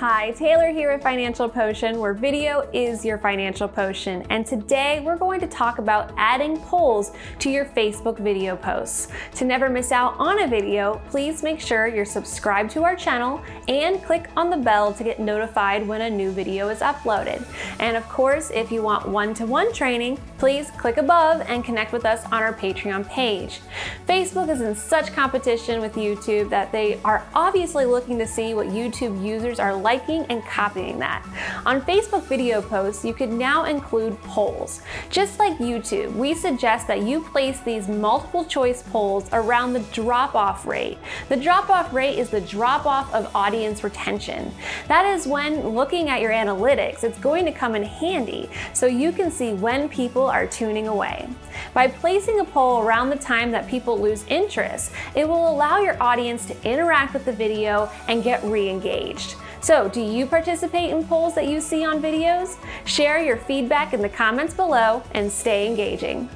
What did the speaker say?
Hi, Taylor here at Financial Potion, where video is your financial potion. And today we're going to talk about adding polls to your Facebook video posts. To never miss out on a video, please make sure you're subscribed to our channel and click on the bell to get notified when a new video is uploaded. And of course, if you want one-to-one -one training, please click above and connect with us on our Patreon page. Facebook is in such competition with YouTube that they are obviously looking to see what YouTube users are liking and copying that. On Facebook video posts, you could now include polls. Just like YouTube, we suggest that you place these multiple choice polls around the drop-off rate. The drop-off rate is the drop-off of audience retention. That is when looking at your analytics, it's going to come in handy so you can see when people are tuning away. By placing a poll around the time that people lose interest, it will allow your audience to interact with the video and get re-engaged. So do you participate in polls that you see on videos? Share your feedback in the comments below and stay engaging.